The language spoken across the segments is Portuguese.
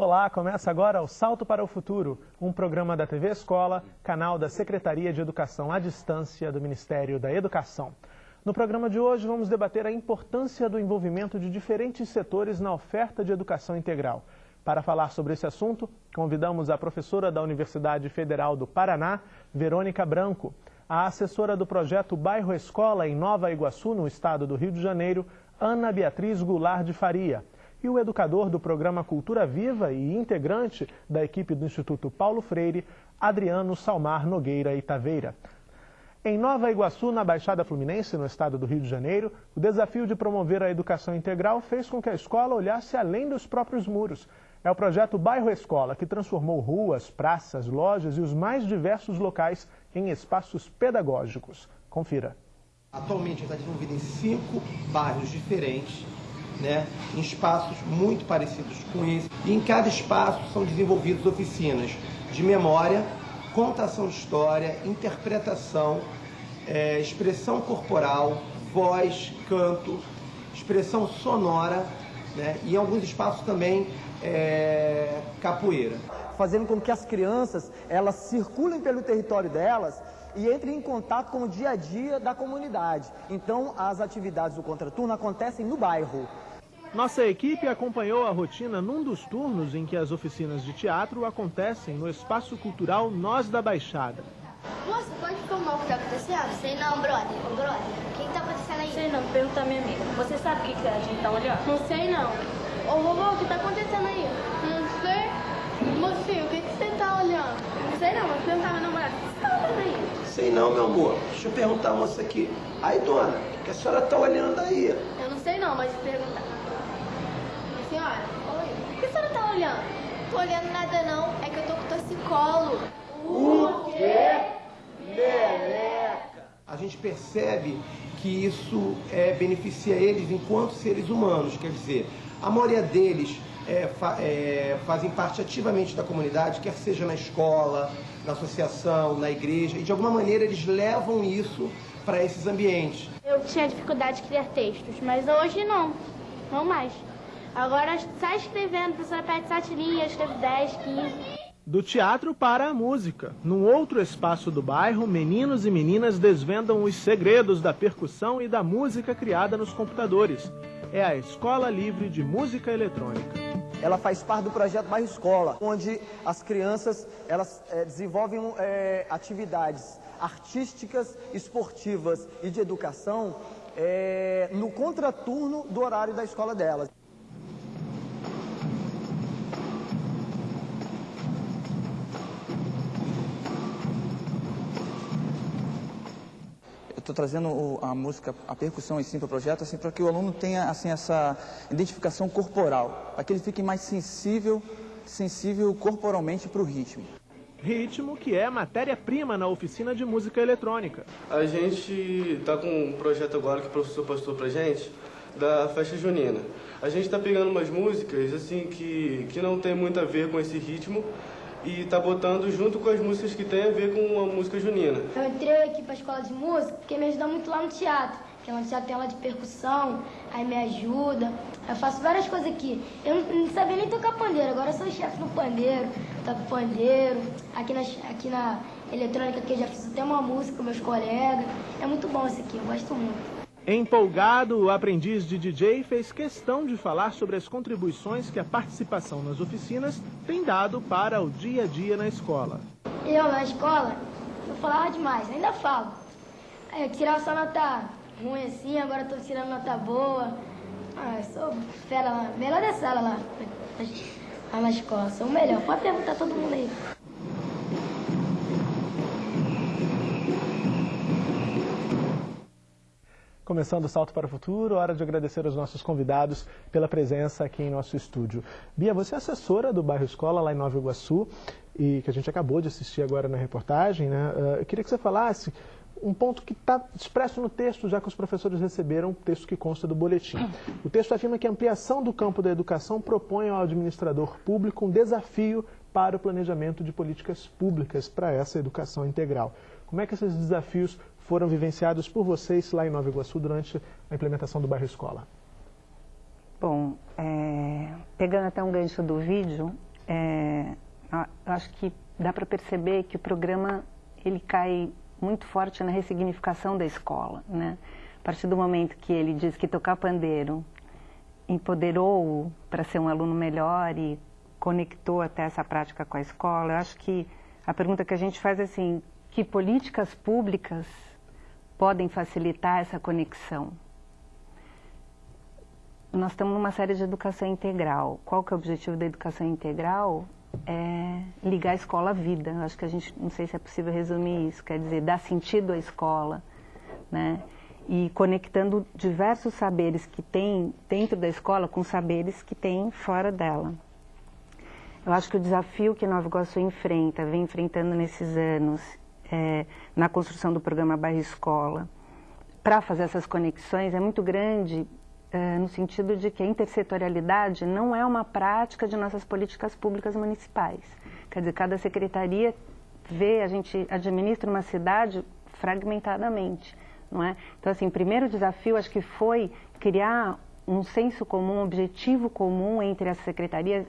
Olá, começa agora o Salto para o Futuro, um programa da TV Escola, canal da Secretaria de Educação à Distância do Ministério da Educação. No programa de hoje vamos debater a importância do envolvimento de diferentes setores na oferta de educação integral. Para falar sobre esse assunto, convidamos a professora da Universidade Federal do Paraná, Verônica Branco, a assessora do projeto Bairro Escola em Nova Iguaçu, no estado do Rio de Janeiro, Ana Beatriz Goulart de Faria, e o educador do programa Cultura Viva e integrante da equipe do Instituto Paulo Freire, Adriano Salmar Nogueira e Taveira. Em Nova Iguaçu, na Baixada Fluminense, no estado do Rio de Janeiro, o desafio de promover a educação integral fez com que a escola olhasse além dos próprios muros. É o projeto Bairro Escola que transformou ruas, praças, lojas e os mais diversos locais em espaços pedagógicos. Confira. Atualmente está desenvolvido em cinco bairros diferentes né, em espaços muito parecidos com esse. E em cada espaço são desenvolvidas oficinas de memória, contação de história, interpretação, é, expressão corporal, voz, canto, expressão sonora né, e em alguns espaços também é, capoeira. Fazendo com que as crianças elas circulem pelo território delas e entrem em contato com o dia a dia da comunidade. Então, as atividades do contraturno acontecem no bairro. Nossa equipe acompanhou a rotina num dos turnos em que as oficinas de teatro acontecem no Espaço Cultural Nós da Baixada. Moça, pode informar o que está acontecendo? Sei não, brother. Ô, brother, o que está acontecendo aí? Sei não, pergunta a minha amiga. Você sabe o que, que a gente está olhando? Não sei não. Ô, vovô, o que está acontecendo aí? Não sei. Mocinho, o que, que você está olhando? Não sei não, mas perguntar a minha namorada. O que você está olhando aí? Sei não, meu amor. Deixa eu perguntar a moça aqui. Aí, dona, o que a senhora está olhando aí? Eu não sei não, mas perguntar. Senhora, oi. O que a senhora está olhando? Tô olhando nada não, é que eu tô com torcicolo. O quê? Meleca! A gente percebe que isso é, beneficia eles enquanto seres humanos, quer dizer, a maioria deles é, fa é, fazem parte ativamente da comunidade, quer seja na escola, na associação, na igreja, e de alguma maneira eles levam isso para esses ambientes. Eu tinha dificuldade de criar textos, mas hoje não, não mais. Agora sai escrevendo, a professora pede sete linhas, escreve 10, 15. Do teatro para a música. Num outro espaço do bairro, meninos e meninas desvendam os segredos da percussão e da música criada nos computadores. É a Escola Livre de Música Eletrônica. Ela faz parte do projeto Bairro Escola, onde as crianças elas é, desenvolvem é, atividades artísticas, esportivas e de educação é, no contraturno do horário da escola delas. Estou trazendo a música, a percussão em si para o projeto, assim, para que o aluno tenha assim, essa identificação corporal, para que ele fique mais sensível, sensível corporalmente para o ritmo. Ritmo que é matéria-prima na oficina de música eletrônica. A gente está com um projeto agora que o professor passou para gente, da festa junina. A gente está pegando umas músicas assim que, que não tem muito a ver com esse ritmo, e tá botando junto com as músicas que tem a ver com a música junina. Eu entrei aqui para a escola de música porque me ajuda muito lá no teatro. Porque lá no teatro tem aula de percussão, aí me ajuda. Eu faço várias coisas aqui. Eu não, não sabia nem tocar pandeiro, agora eu sou chefe no pandeiro, toco pandeiro. Aqui na, aqui na eletrônica que eu já fiz até uma música com meus colegas. É muito bom isso aqui, eu gosto muito. Empolgado, o aprendiz de DJ fez questão de falar sobre as contribuições que a participação nas oficinas tem dado para o dia a dia na escola. Eu, na escola, eu falava demais, ainda falo. Eu tirava só nota ruim assim, agora estou tirando nota boa. Ah, sou fera lá, melhor da sala lá, lá na escola, sou o melhor. Pode perguntar todo mundo aí. Começando o Salto para o Futuro, hora de agradecer aos nossos convidados pela presença aqui em nosso estúdio. Bia, você é assessora do bairro Escola lá em Nova Iguaçu e que a gente acabou de assistir agora na reportagem, né? Eu queria que você falasse um ponto que está expresso no texto, já que os professores receberam o texto que consta do boletim. O texto afirma que a ampliação do campo da educação propõe ao administrador público um desafio para o planejamento de políticas públicas para essa educação integral. Como é que esses desafios foram vivenciados por vocês lá em Nova Iguaçu durante a implementação do bairro escola? Bom, é, pegando até um gancho do vídeo, é, eu acho que dá para perceber que o programa ele cai muito forte na ressignificação da escola, né? A partir do momento que ele diz que tocar pandeiro empoderou para ser um aluno melhor e conectou até essa prática com a escola, eu acho que a pergunta que a gente faz é assim, que políticas públicas podem facilitar essa conexão? Nós estamos numa série de educação integral. Qual que é o objetivo da educação integral? É ligar a escola à vida. Eu acho que a gente, não sei se é possível resumir isso, quer dizer, dar sentido à escola, né? E conectando diversos saberes que tem dentro da escola com saberes que tem fora dela. Eu acho que o desafio que Nova Iguaçu enfrenta, vem enfrentando nesses anos, é, na construção do programa Bairro Escola, para fazer essas conexões, é muito grande é, no sentido de que a intersetorialidade não é uma prática de nossas políticas públicas municipais. Quer dizer, cada secretaria vê, a gente administra uma cidade fragmentadamente, não é? Então, assim, primeiro desafio acho que foi criar um senso comum, um objetivo comum entre as secretarias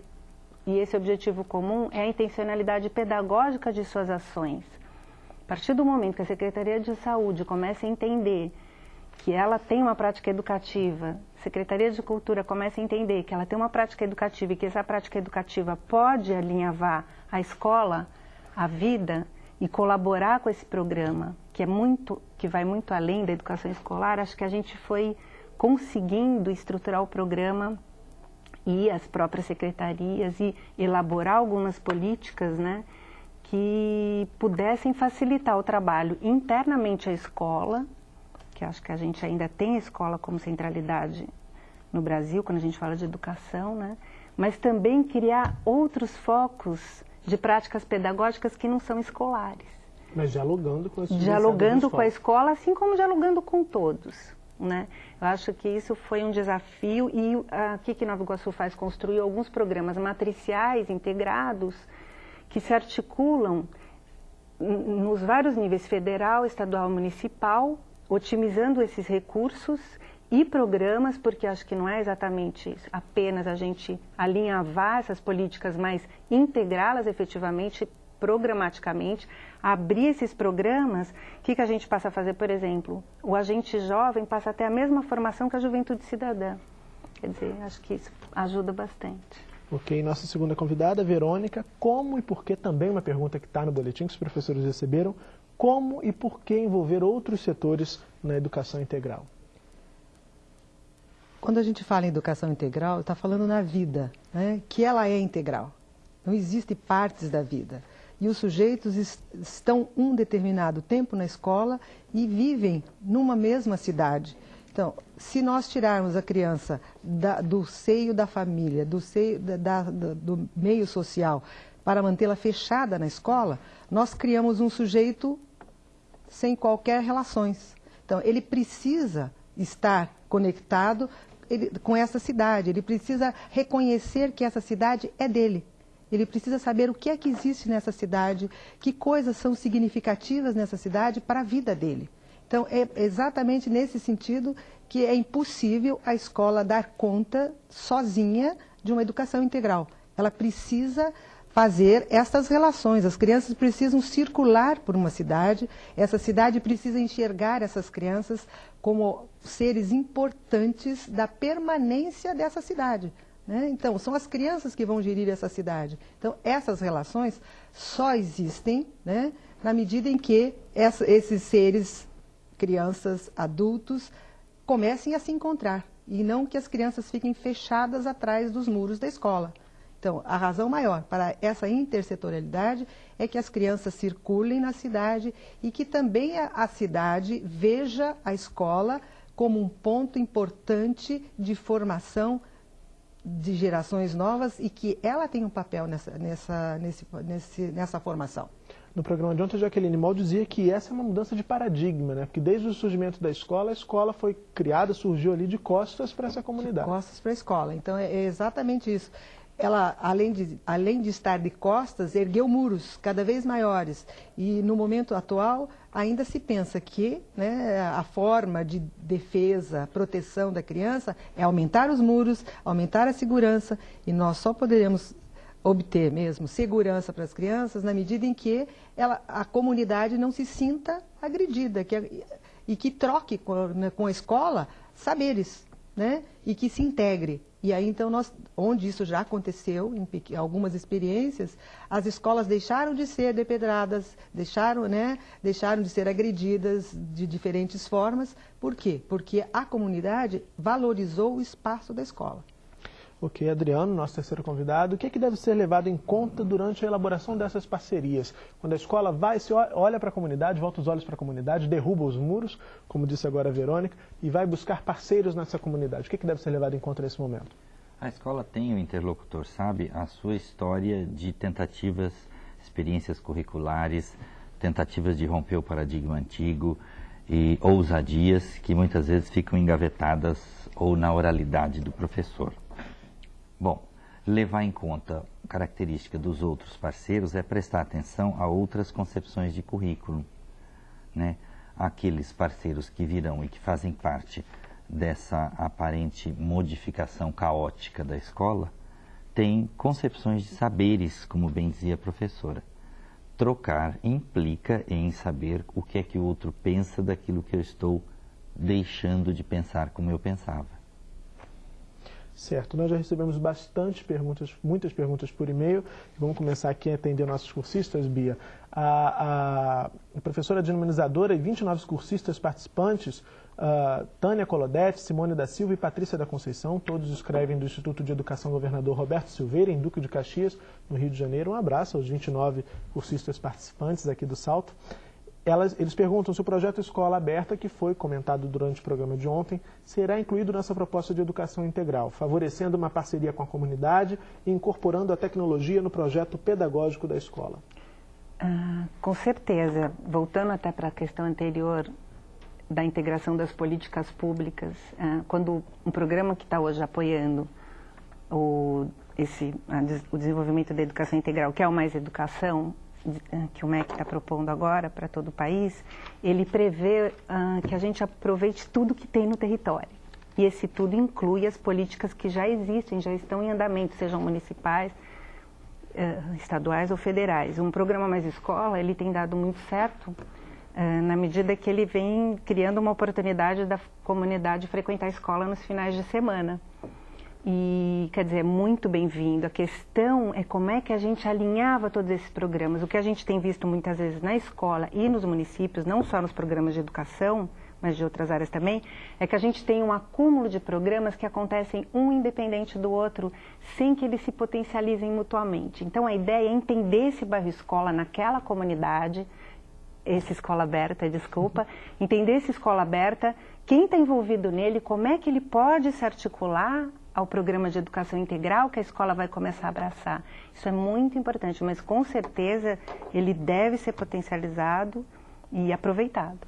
e esse objetivo comum é a intencionalidade pedagógica de suas ações. Partir do momento que a Secretaria de Saúde começa a entender que ela tem uma prática educativa, Secretaria de Cultura começa a entender que ela tem uma prática educativa e que essa prática educativa pode alinhavar a escola, a vida e colaborar com esse programa, que é muito, que vai muito além da educação escolar, acho que a gente foi conseguindo estruturar o programa e as próprias secretarias e elaborar algumas políticas, né, que pudessem facilitar o trabalho internamente à escola, que acho que a gente ainda tem a escola como centralidade no Brasil, quando a gente fala de educação, né, mas também criar outros focos de práticas pedagógicas que não são escolares. Mas dialogando com esses Dialogando com a escola, assim como dialogando com todos. Né? Eu acho que isso foi um desafio e aqui que Nova Iguaçu faz construir alguns programas matriciais integrados que se articulam nos vários níveis federal, estadual, municipal, otimizando esses recursos e programas, porque acho que não é exatamente isso, apenas a gente alinhavar essas políticas, mas integrá-las efetivamente programaticamente, abrir esses programas, o que, que a gente passa a fazer, por exemplo? O agente jovem passa a ter a mesma formação que a juventude cidadã. Quer dizer, acho que isso ajuda bastante. Ok, nossa segunda convidada, Verônica, como e por que, também uma pergunta que está no boletim que os professores receberam, como e por que envolver outros setores na educação integral? Quando a gente fala em educação integral, está falando na vida, né? que ela é integral. Não existe partes da vida e os sujeitos estão um determinado tempo na escola e vivem numa mesma cidade. Então, se nós tirarmos a criança da, do seio da família, do seio da, da, do meio social, para mantê-la fechada na escola, nós criamos um sujeito sem qualquer relações. Então, ele precisa estar conectado ele, com essa cidade, ele precisa reconhecer que essa cidade é dele. Ele precisa saber o que é que existe nessa cidade, que coisas são significativas nessa cidade para a vida dele. Então, é exatamente nesse sentido que é impossível a escola dar conta sozinha de uma educação integral. Ela precisa fazer essas relações. As crianças precisam circular por uma cidade, essa cidade precisa enxergar essas crianças como seres importantes da permanência dessa cidade. Né? Então, são as crianças que vão gerir essa cidade. Então, essas relações só existem né, na medida em que essa, esses seres, crianças, adultos, comecem a se encontrar. E não que as crianças fiquem fechadas atrás dos muros da escola. Então, a razão maior para essa intersetorialidade é que as crianças circulem na cidade e que também a, cidade veja a escola como um ponto importante de formação de gerações novas e que ela tem um papel nessa, nessa, nesse, nesse, nessa formação. No programa de ontem, a Jaqueline Moll dizia que essa é uma mudança de paradigma, né? Porque desde o surgimento da escola, a escola foi criada, surgiu ali de costas para essa comunidade. De costas para a escola. Então, é exatamente isso ela, além de, além de estar de costas, ergueu muros cada vez maiores. E no momento atual, ainda se pensa que né, a forma de defesa, proteção da criança é aumentar os muros, aumentar a segurança, e nós só poderemos obter mesmo segurança para as crianças na medida em que ela, a comunidade não se sinta agredida que, e que troque com, né, com a escola saberes né, e que se integre. E aí, então, nós, onde isso já aconteceu, em algumas experiências, as escolas deixaram de ser depedradas, deixaram, né, deixaram de ser agredidas de diferentes formas. Por quê? Porque a comunidade valorizou o espaço da escola. Ok, Adriano, nosso terceiro convidado. O que, é que deve ser levado em conta durante a elaboração dessas parcerias? Quando a escola vai, se olha para a comunidade, volta os olhos para a comunidade, derruba os muros, como disse agora a Verônica, e vai buscar parceiros nessa comunidade. O que, é que deve ser levado em conta nesse momento? A escola tem o interlocutor, sabe? A sua história de tentativas, experiências curriculares, tentativas de romper o paradigma antigo e ousadias que muitas vezes ficam engavetadas ou na oralidade do professor. Bom, levar em conta característica dos outros parceiros é prestar atenção a outras concepções de currículo. Né? Aqueles parceiros que virão e que fazem parte dessa aparente modificação caótica da escola têm concepções de saberes, como bem dizia a professora. Trocar implica em saber o que é que o outro pensa daquilo que eu estou deixando de pensar como eu pensava. Certo, nós já recebemos bastante perguntas, muitas perguntas por e-mail. Vamos começar aqui a atender nossos cursistas, Bia. A, a professora denominizadora e 29 cursistas participantes, uh, Tânia Colodete, Simone da Silva e Patrícia da Conceição, todos escrevem do Instituto de Educação Governador Roberto Silveira, em Duque de Caxias, no Rio de Janeiro. Um abraço aos 29 cursistas participantes aqui do Salto elas, eles perguntam se o projeto Escola Aberta, que foi comentado durante o programa de ontem, será incluído nessa proposta de educação integral, favorecendo uma parceria com a comunidade e incorporando a tecnologia no projeto pedagógico da escola. Ah, com certeza. Voltando até para a questão anterior da integração das políticas públicas, ah, quando um programa que está hoje apoiando o, esse, a, o desenvolvimento da educação integral, que é o Mais Educação, que o MEC está propondo agora para todo o país, ele prevê uh, que a gente aproveite tudo que tem no território. E esse tudo inclui as políticas que já existem, já estão em andamento, sejam municipais, uh, estaduais ou federais. Um programa Mais Escola, ele tem dado muito certo uh, na medida que ele vem criando uma oportunidade da comunidade frequentar a escola nos finais de semana. E, quer dizer, é muito bem-vindo. A questão é como é que a gente alinhava todos esses programas. O que a gente tem visto muitas vezes na escola e nos municípios, não só nos programas de educação, mas de outras áreas também, é que a gente tem um acúmulo de programas que acontecem um independente do outro, sem que eles se potencializem mutuamente. Então, a ideia é entender esse bairro escola naquela comunidade, esse escola aberta, desculpa, entender essa escola aberta, quem está envolvido nele, como é que ele pode se articular ao programa de educação integral que a escola vai começar a abraçar. Isso é muito importante, mas com certeza ele deve ser potencializado e aproveitado.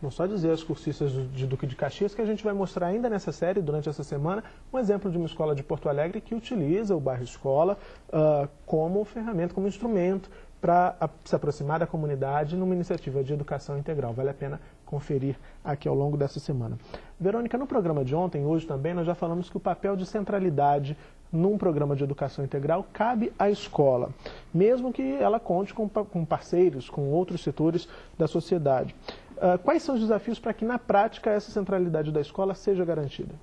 Não só dizer aos cursistas de Duque de Caxias que a gente vai mostrar ainda nessa série, durante essa semana, um exemplo de uma escola de Porto Alegre que utiliza o bairro escola uh, como ferramenta, como instrumento para se aproximar da comunidade numa iniciativa de educação integral. Vale a pena conferir aqui ao longo dessa semana. Verônica, no programa de ontem, hoje também, nós já falamos que o papel de centralidade num programa de educação integral cabe à escola, mesmo que ela conte com, com parceiros, com outros setores da sociedade. Uh, quais são os desafios para que, na prática, essa centralidade da escola seja garantida?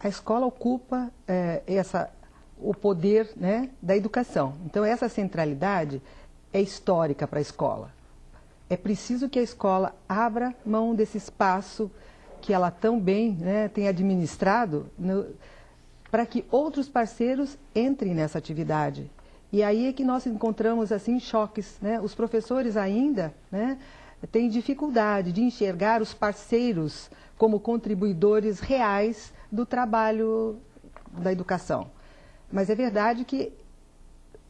A escola ocupa é, essa o poder né, da educação. Então, essa centralidade é histórica para a escola. É preciso que a escola abra mão desse espaço que ela tão bem né, tem administrado para que outros parceiros entrem nessa atividade. E aí é que nós encontramos assim choques. Né? Os professores ainda né, têm dificuldade de enxergar os parceiros como contribuidores reais do trabalho da educação. Mas é verdade que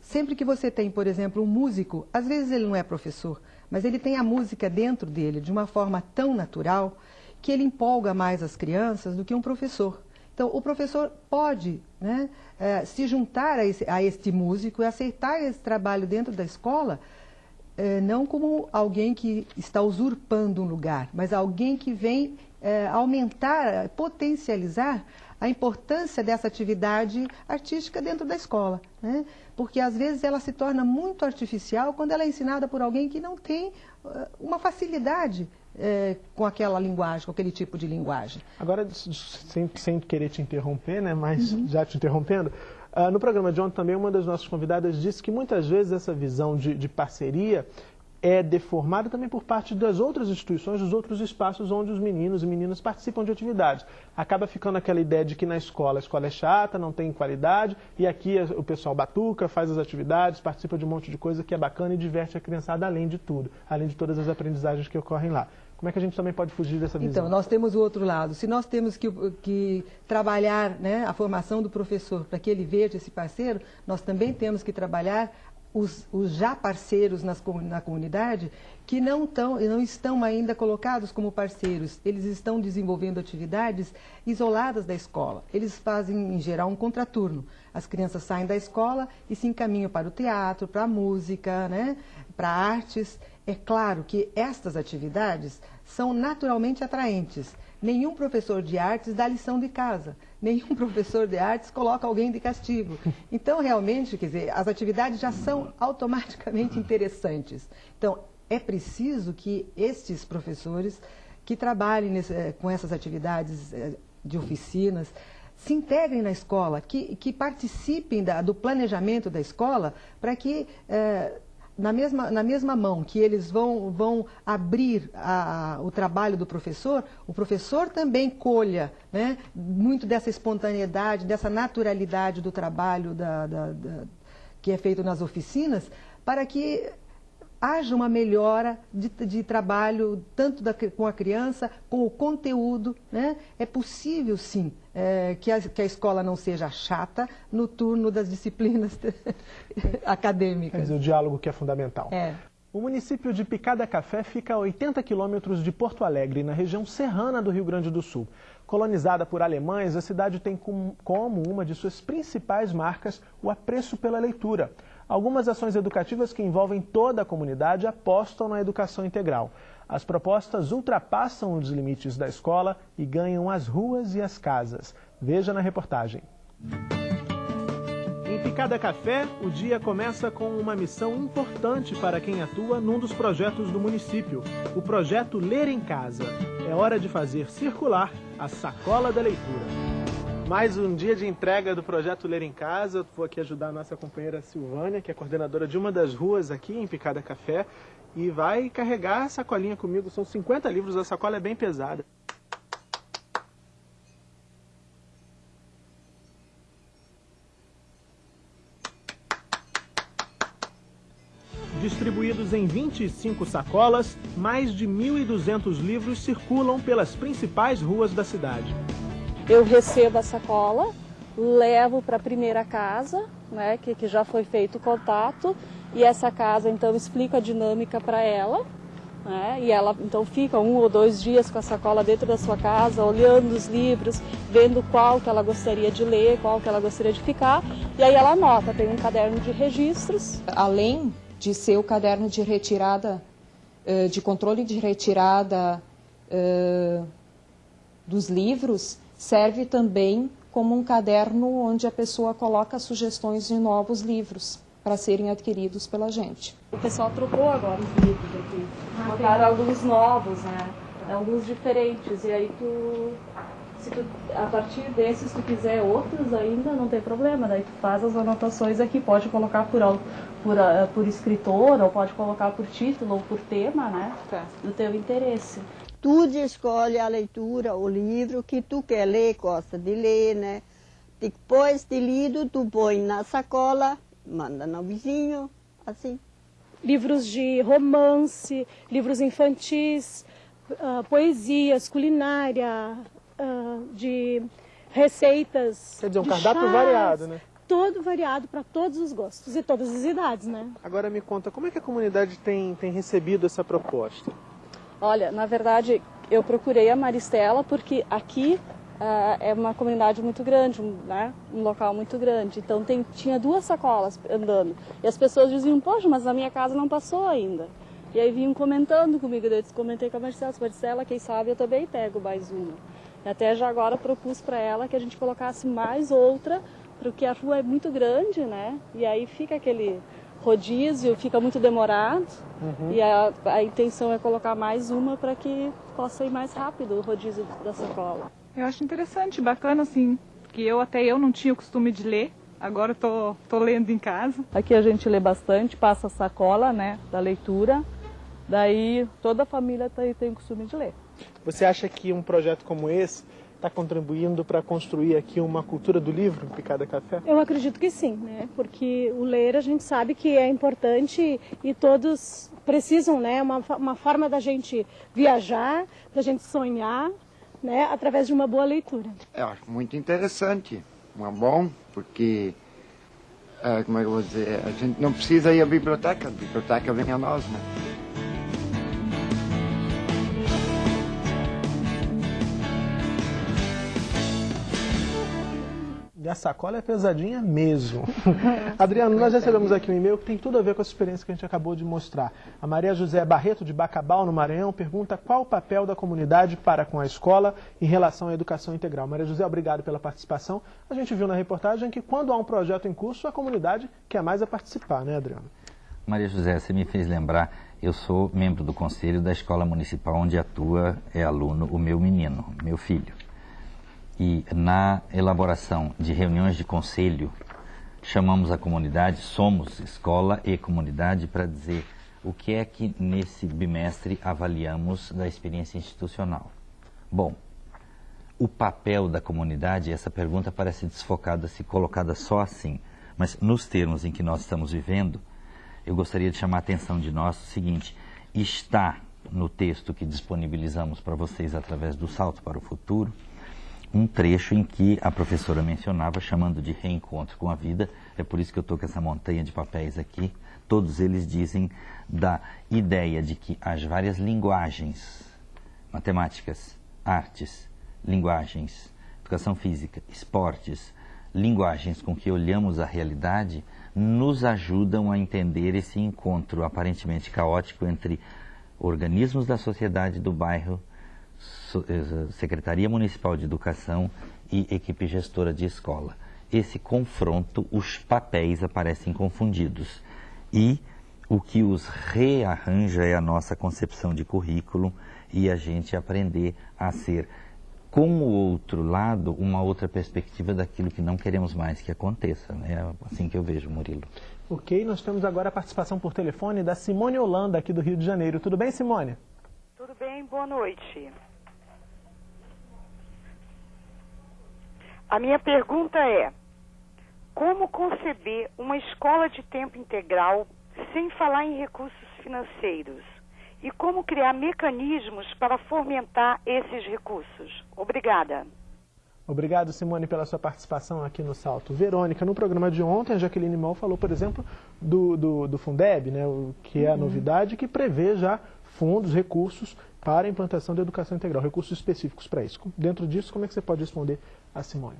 sempre que você tem, por exemplo, um músico, às vezes ele não é professor, mas ele tem a música dentro dele de uma forma tão natural que ele empolga mais as crianças do que um professor. Então, o professor pode né, é, se juntar a, esse, a, este músico e aceitar esse trabalho dentro da escola, é, não como alguém que está usurpando um lugar, mas alguém que vem é, aumentar, potencializar a importância dessa atividade artística dentro da escola, né? porque às vezes ela se torna muito artificial quando ela é ensinada por alguém que não tem uh, uma facilidade é, com aquela linguagem, com aquele tipo de linguagem. Agora, sem, sem querer te interromper, né, mas uhum. já te interrompendo, uh, no programa de ontem também uma das nossas convidadas disse que muitas vezes essa visão de, de parceria é deformada também por parte das outras instituições, dos outros espaços onde os meninos e meninas participam de atividades. Acaba ficando aquela ideia de que na escola a escola é chata, não tem qualidade, e aqui o pessoal batuca, faz as atividades, participa de um monte de coisa que é bacana e diverte a criançada além de tudo, além de todas as aprendizagens que ocorrem lá. Como é que a gente também pode fugir dessa visão? Então, nós temos o outro lado. Se nós temos que, que trabalhar né, a formação do professor para que ele veja esse parceiro, nós também temos que trabalhar os, os já parceiros nas, na comunidade que não, tão, não estão ainda colocados como parceiros. Eles estão desenvolvendo atividades isoladas da escola. Eles fazem, em geral, um contraturno. As crianças saem da escola e se encaminham para o teatro, para a música, né, para artes. É claro que estas atividades são naturalmente atraentes. Nenhum professor de artes dá lição de casa, nenhum professor de artes coloca alguém de castigo. Então, realmente, quer dizer, as atividades já são automaticamente interessantes. Então, é preciso que estes professores que trabalhem nesse, eh, com essas atividades eh, de oficinas se integrem na escola, que, que participem da, do planejamento da escola para que. Eh, na mesma, na mesma mão que eles vão, vão abrir a, a, o trabalho do professor, o professor também colha né, muito dessa espontaneidade, dessa naturalidade do trabalho da, da, da, que é feito nas oficinas, para que haja uma melhora de, de trabalho, tanto da, com a criança, com o conteúdo. Né? É possível, sim, é, que, a, que, a, escola não seja chata no turno das disciplinas acadêmicas. Mas o diálogo que é fundamental. É. O município de Picada Café fica a 80 quilômetros de Porto Alegre, na região serrana do Rio Grande do Sul. Colonizada por alemães, a cidade tem como uma de suas principais marcas o apreço pela leitura. Algumas ações educativas que envolvem toda a comunidade apostam na educação integral. As propostas ultrapassam os limites da escola e ganham as ruas e as casas. Veja na reportagem. Em Picada Café, o dia começa com uma missão importante para quem atua num dos projetos do município, o projeto Ler em Casa. É hora de fazer circular a sacola da leitura mais um dia de entrega do projeto Ler em Casa. Vou aqui ajudar a nossa companheira Silvânia, que é coordenadora de uma das ruas aqui em Picada Café, e vai carregar a sacolinha comigo. São 50 livros, a sacola é bem pesada. Distribuídos em 25 sacolas, mais de 1.200 livros circulam pelas principais ruas da cidade. Eu recebo a sacola, levo para a primeira casa, né, que, que já foi feito o contato, e essa casa então explica a dinâmica para ela, né, e ela então fica um ou dois dias com a sacola dentro da sua casa, olhando os livros, vendo qual que ela gostaria de ler, qual que ela gostaria de ficar, e aí ela anota, tem um caderno de registros. Além de ser o caderno de retirada, eh, de controle de retirada eh, dos livros, serve também como um caderno onde a pessoa coloca sugestões de novos livros para serem adquiridos pela gente. O pessoal trocou agora os livros aqui, botaram alguns novos, né? Alguns diferentes, e aí tu, se tu, a partir desses tu quiser outros ainda, não tem problema, daí tu faz as anotações aqui, pode colocar por, por, eh, por escritor, ou pode colocar por título ou por tema, né? Tá. Do teu interesse tu escolhe a leitura, o livro que tu quer ler, gosta de ler, né? Depois de lido, tu põe na sacola, manda no vizinho, assim. Livros de romance, livros infantis, uh, poesias, culinária, uh, de receitas. Quer dizer, um cardápio chás, variado, né? Todo variado para todos os gostos e todas as idades, né? Agora me conta, como é que a comunidade tem, tem recebido essa proposta? Olha, na verdade, eu procurei a Maristela porque aqui uh, é uma comunidade muito grande, né? um local muito grande. Então tem, tinha duas sacolas andando. E as pessoas diziam, poxa, mas na minha casa não passou ainda. E aí vinham comentando comigo, eu comentei com a Maristela, Maristela, quem sabe eu também pego mais uma. Até já agora propus para ela que a gente colocasse mais outra, porque a rua é muito grande, né? E aí fica aquele rodízio, fica muito demorado. Uhum. E a, a intenção é colocar mais uma para que possa ir mais rápido o rodízio da sacola. Eu acho interessante, bacana assim, porque eu até eu não tinha o costume de ler. Agora estou tô, tô lendo em casa. Aqui a gente lê bastante, passa a sacola, né, da leitura. Daí toda a família tem, tem o costume de ler. Você acha que um projeto como esse está contribuindo para construir aqui uma cultura do livro, Picada Café? Eu acredito que sim, né? Porque o ler a gente sabe que é importante e todos precisam, né? Uma, uma forma da gente viajar, da gente sonhar, né? Através de uma boa leitura. Eu acho muito interessante, é bom, porque é, como é que eu vou dizer, a gente não precisa ir à biblioteca, a biblioteca vem a nós, né? E a sacola é pesadinha mesmo. Adriano, nós recebemos aqui um e-mail que tem tudo a ver com essa experiência que a gente acabou de mostrar. A Maria José Barreto, de Bacabal, no Maranhão, pergunta qual o papel da comunidade para com a escola em relação à educação integral. Maria José, obrigado pela participação. A gente viu na reportagem que quando há um projeto em curso, a comunidade quer mais a participar, né, Adriano? Maria José, você me fez lembrar, eu sou membro do conselho da escola municipal onde atua, é aluno, o meu menino, meu filho. E na elaboração de reuniões de conselho, chamamos a comunidade, somos escola e comunidade, para dizer o que é que nesse bimestre avaliamos da experiência institucional. Bom, o papel da comunidade, essa pergunta parece desfocada se colocada só assim, mas nos termos em que nós estamos vivendo, eu gostaria de chamar a atenção de nós o seguinte: está no texto que disponibilizamos para vocês através do Salto para o Futuro um trecho em que a professora mencionava, chamando de reencontro com a vida, é por isso que eu estou com essa montanha de papéis aqui, todos eles dizem da ideia de que as várias linguagens, matemáticas, artes, linguagens, educação física, esportes, linguagens com que olhamos a realidade, nos ajudam a entender esse encontro aparentemente caótico entre organismos da sociedade do bairro Secretaria Municipal de Educação e equipe gestora de escola. Esse confronto, os papéis aparecem confundidos. E o que os rearranja é a nossa concepção de currículo e a gente aprender a ser, com o outro lado, uma outra perspectiva daquilo que não queremos mais que aconteça. É assim que eu vejo, Murilo. Ok, nós temos agora a participação por telefone da Simone Holanda, aqui do Rio de Janeiro. Tudo bem, Simone? Tudo bem, boa noite. A minha pergunta é: como conceber uma escola de tempo integral sem falar em recursos financeiros? E como criar mecanismos para fomentar esses recursos? Obrigada. Obrigado, Simone, pela sua participação aqui no Salto. Verônica, no programa de ontem, a Jaqueline Mal falou, por exemplo, do, do, do Fundeb, né, o, que é a uhum. novidade, que prevê já fundos, recursos para a implantação da educação integral, recursos específicos para isso. Dentro disso, como é que você pode responder a Simone?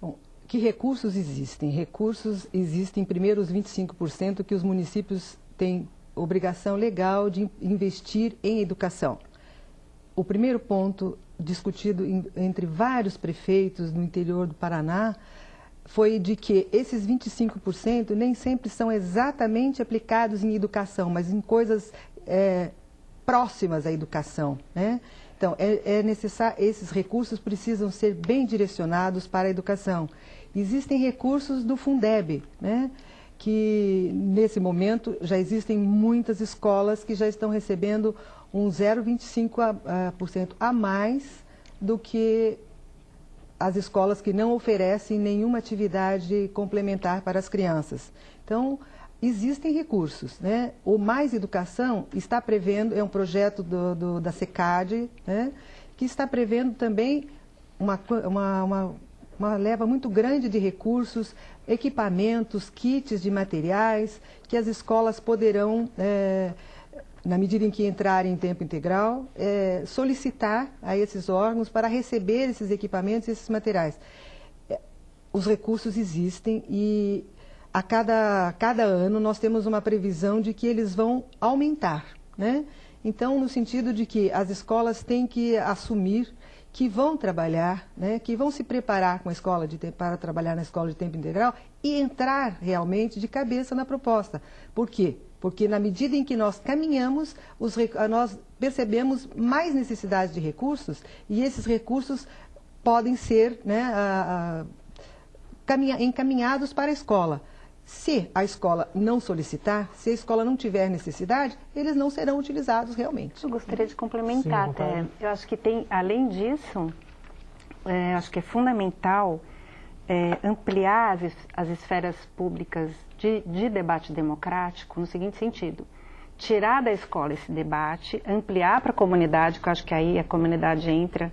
Bom, que recursos existem? Recursos existem, primeiro, os 25% que os municípios têm obrigação legal de investir em educação. O primeiro ponto discutido em, entre vários prefeitos no interior do Paraná foi de que esses 25% nem sempre são exatamente aplicados em educação, mas em coisas é, próximas à educação. Né? Então, é, é necessário, esses recursos precisam ser bem direcionados para a educação. Existem recursos do Fundeb, né? que nesse momento já existem muitas escolas que já estão recebendo um 0,25% a, a mais do que as escolas que não oferecem nenhuma atividade complementar para as crianças. Então, existem recursos. Né? O Mais Educação está prevendo, é um projeto do, do, da SECAD, né? que está prevendo também uma, uma, uma, uma, leva muito grande de recursos, equipamentos, kits de materiais, que as escolas poderão, é, na medida em que entrarem em tempo integral, é, solicitar a esses órgãos para receber esses equipamentos e esses materiais. É, os recursos existem e a cada, cada ano nós temos uma previsão de que eles vão aumentar. Né? Então, no sentido de que as escolas têm que assumir que vão trabalhar, né, que vão se preparar com a escola de, para trabalhar na escola de tempo integral e entrar realmente de cabeça na proposta. Por quê? Porque na medida em que nós caminhamos, os, nós percebemos mais necessidade de recursos e esses recursos podem ser né, a, a, encaminhados para a escola. Se a escola não solicitar, se a escola não tiver necessidade, eles não serão utilizados realmente. Eu gostaria de complementar Sim, até. Eu acho que tem, além disso, é, acho que é fundamental é, ampliar as, as esferas públicas de, de debate democrático no seguinte sentido tirar da escola esse debate, ampliar para a comunidade, que eu acho que aí a comunidade entra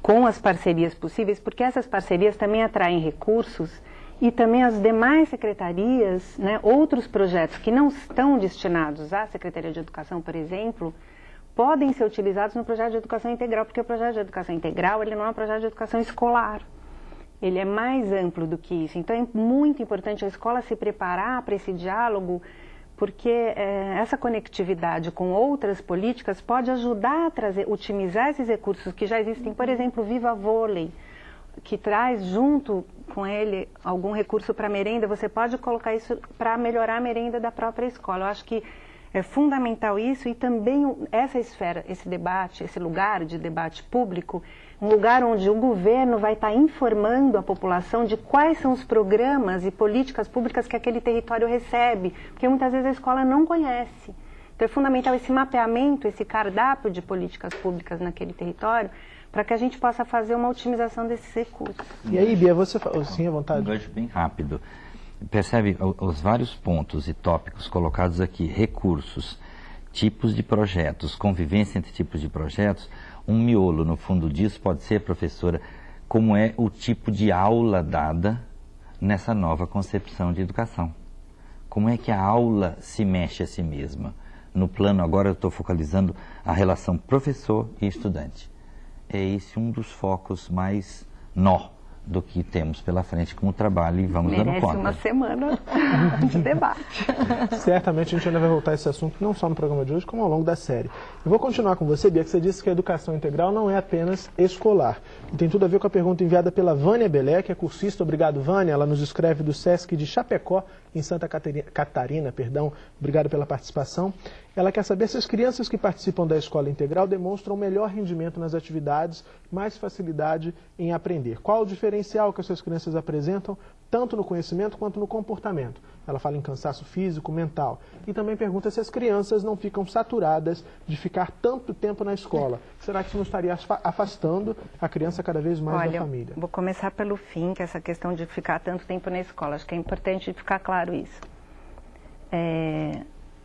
com as parcerias possíveis, porque essas parcerias também atraem recursos e também as demais secretarias, né, outros projetos que não estão destinados à Secretaria de Educação, por exemplo, podem ser utilizados no projeto de educação integral, porque o projeto de educação integral ele não é um projeto de educação escolar. Ele é mais amplo do que isso. Então é muito importante a escola se preparar para esse diálogo, porque é, essa conectividade com outras políticas pode ajudar a trazer, otimizar esses recursos que já existem. Por exemplo, Viva Vôlei que traz junto com ele algum recurso para merenda, você pode colocar isso para melhorar a merenda da própria escola. Eu acho que é fundamental isso e também essa esfera, esse debate, esse lugar de debate público, um lugar onde o governo vai estar tá informando a população de quais são os programas e políticas públicas que aquele território recebe, porque muitas vezes a escola não conhece. Então é fundamental esse mapeamento, esse cardápio de políticas públicas naquele território, para que a gente possa fazer uma otimização desses recursos. E aí, Bia, você sim à vontade. Um gancho bem rápido. Percebe os vários pontos e tópicos colocados aqui, recursos, tipos de projetos, convivência entre tipos de projetos, um miolo no fundo disso pode ser, professora, como é o tipo de aula dada nessa nova concepção de educação. Como é que a aula se mexe a si mesma? No plano, agora eu estou focalizando a relação professor e estudante é esse um dos focos mais nó do que temos pela frente como trabalho e vamos Merece dando conta. uma semana de debate. Certamente a gente ainda vai voltar a esse assunto, não só no programa de hoje, como ao longo da série. Eu vou continuar com você, Bia, que você disse que a educação integral não é apenas escolar. E tem tudo a ver com a pergunta enviada pela Vânia Belé, que é cursista. Obrigado, Vânia. Ela nos escreve do SESC de Chapecó, em Santa Catarina, Catarina perdão. Obrigado pela participação. Ela quer saber se as crianças que participam da escola integral demonstram melhor rendimento nas atividades, mais facilidade em aprender. Qual o diferencial que essas crianças apresentam, tanto no conhecimento quanto no comportamento? Ela fala em cansaço físico, mental. E também pergunta se as crianças não ficam saturadas de ficar tanto tempo na escola. Será que isso não estaria afastando a criança cada vez mais Olha, da família? Vou começar pelo fim, que é essa questão de ficar tanto tempo na escola. Acho que é importante ficar claro isso. É,